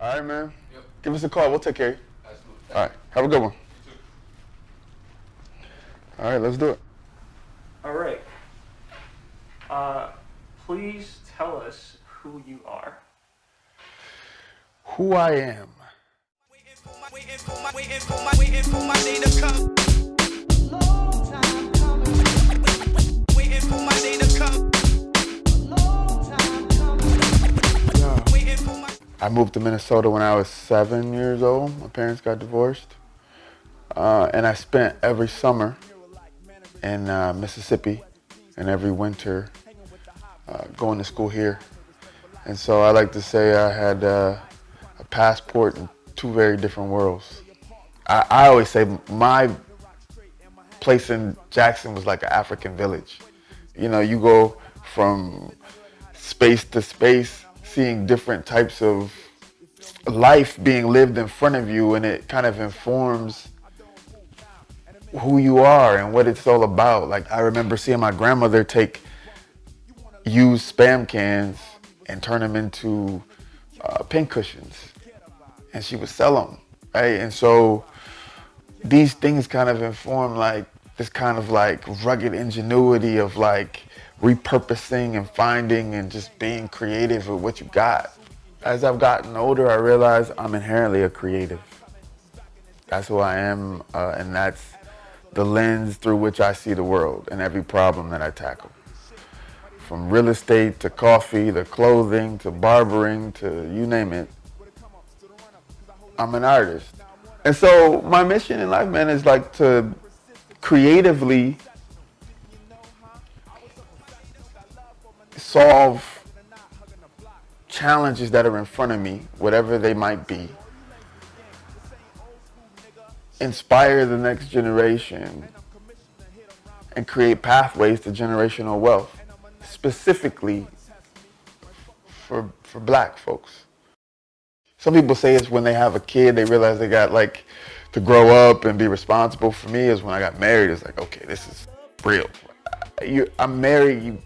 All right, man. Yep. Give us a call. We'll take care of you. Absolutely. All right. Have a good one. All right, let's do it. All right. Uh, please tell us who you are. Who I am. Waiting for my, waiting for my, waiting for my, waiting for my day to come. Long time coming, Waiting for my day to come. I moved to Minnesota when I was seven years old. My parents got divorced. Uh, and I spent every summer in uh, Mississippi and every winter uh, going to school here. And so I like to say I had uh, a passport in two very different worlds. I, I always say my place in Jackson was like an African village. You know, you go from space to space, seeing different types of life being lived in front of you, and it kind of informs who you are and what it's all about. Like I remember seeing my grandmother take used spam cans and turn them into uh, pin cushions, and she would sell them, right? And so these things kind of inform like this kind of like rugged ingenuity of like repurposing and finding and just being creative with what you got. As I've gotten older, I realize I'm inherently a creative. That's who I am, uh, and that's the lens through which I see the world and every problem that I tackle. From real estate to coffee to clothing to barbering to you name it, I'm an artist. And so my mission in life, man, is like to creatively solve challenges that are in front of me, whatever they might be. Inspire the next generation and create pathways to generational wealth, specifically for, for black folks. Some people say it's when they have a kid, they realize they got like to grow up and be responsible. For me, is when I got married, it's like, okay, this is real. You, I'm married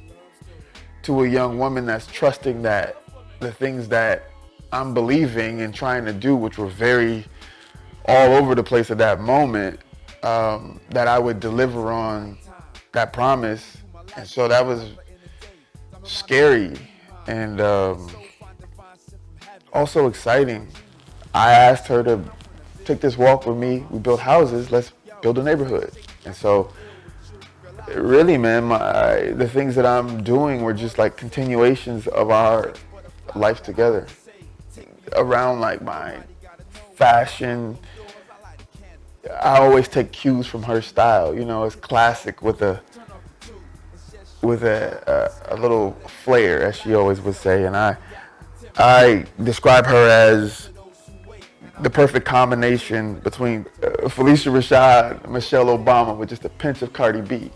to a young woman that's trusting that the things that I'm believing and trying to do, which were very all over the place at that moment, um, that I would deliver on that promise. And so that was scary and um, also exciting. I asked her to take this walk with me. We built houses. Let's build a neighborhood. And so, really, man, my, the things that I'm doing were just like continuations of our life together. Around like my fashion, I always take cues from her style. You know, it's classic with a with a, a, a little flair, as she always would say. And I I describe her as the perfect combination between uh, Phylicia Rashad Michelle Obama with just a pinch of Cardi B.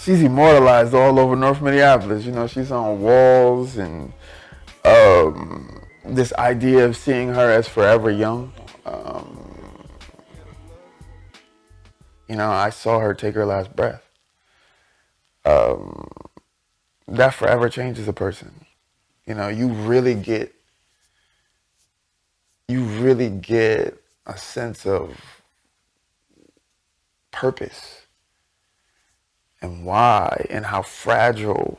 She's immortalized all over North Minneapolis. You know, she's on walls and um, this idea of seeing her as forever young. Um, you know, I saw her take her last breath. Um, that forever changes a person. You know, you really get, you really get a sense of purpose and why and how fragile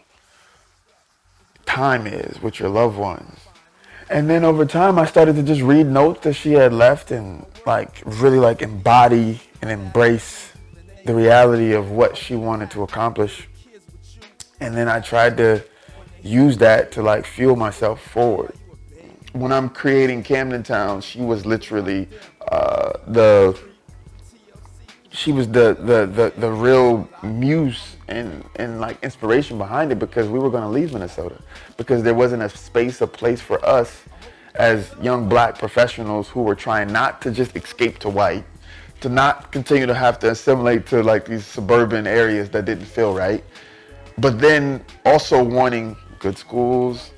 time is with your loved ones. And then over time, I started to just read notes that she had left and like really like embody and embrace the reality of what she wanted to accomplish. And then I tried to use that to like fuel myself forward. When I'm creating Camden Town, she was literally uh, the she was the, the the the real muse and and like inspiration behind it because we were going to leave Minnesota. Because there wasn't a space a place for us as young black professionals who were trying not to just escape to white to not continue to have to assimilate to like these suburban areas that didn't feel right but then also wanting good schools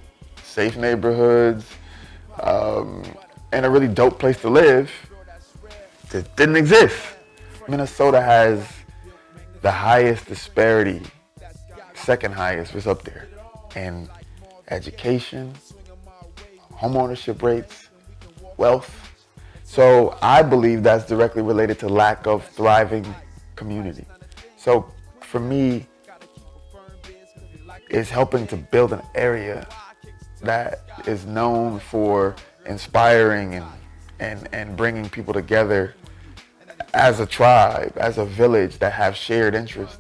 safe neighborhoods um, and a really dope place to live that didn't exist Minnesota has the highest disparity, second highest was up there, in education, homeownership rates, wealth. So I believe that's directly related to lack of thriving community. So for me, it's helping to build an area that is known for inspiring and, and, and bringing people together as a tribe, as a village that have shared interests.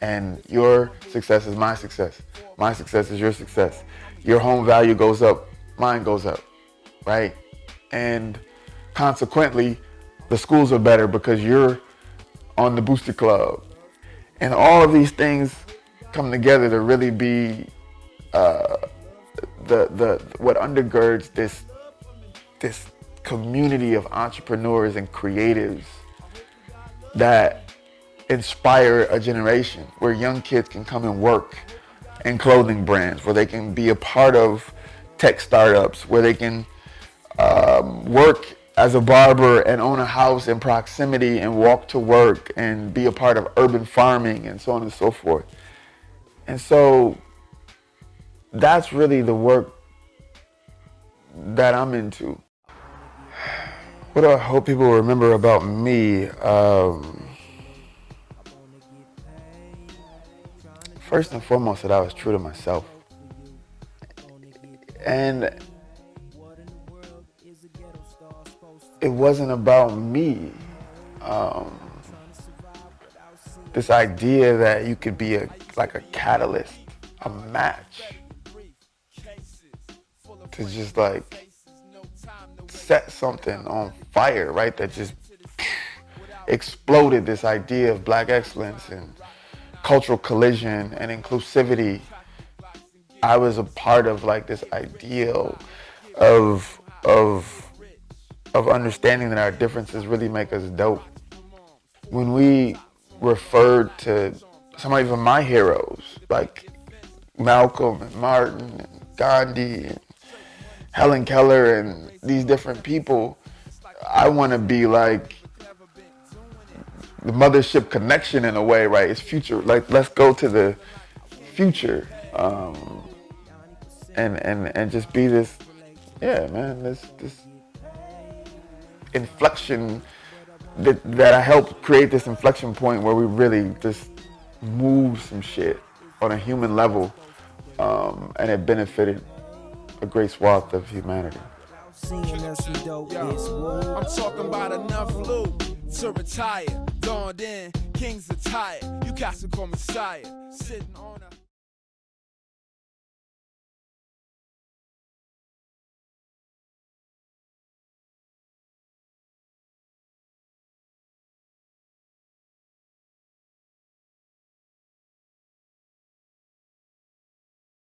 And your success is my success. My success is your success. Your home value goes up, mine goes up, right? And consequently, the schools are better because you're on the booster club. And all of these things come together to really be uh, the, the, what undergirds this, this community of entrepreneurs and creatives that inspire a generation where young kids can come and work in clothing brands, where they can be a part of tech startups, where they can um, work as a barber and own a house in proximity and walk to work and be a part of urban farming and so on and so forth. And so that's really the work that I'm into. What do I hope people remember about me? Um, first and foremost, that I was true to myself. And it wasn't about me. Um, this idea that you could be a like a catalyst, a match to just like set something on fire, right? That just exploded this idea of black excellence and cultural collision and inclusivity. I was a part of like this ideal of of of understanding that our differences really make us dope. When we referred to some of even my heroes, like Malcolm and Martin and Gandhi and Helen Keller and these different people, I want to be like the mothership connection in a way, right? It's future. Like, let's go to the future, um, and and and just be this, yeah, man. This this inflection that that I helped create this inflection point where we really just move some shit on a human level, um, and it benefited a great swath of humanity. Seeing us some dope is woo. I'm talking about enough loot to retire. Dawned in, kings are tired. You got to call me sire. Sitting on a